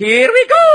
Here we go!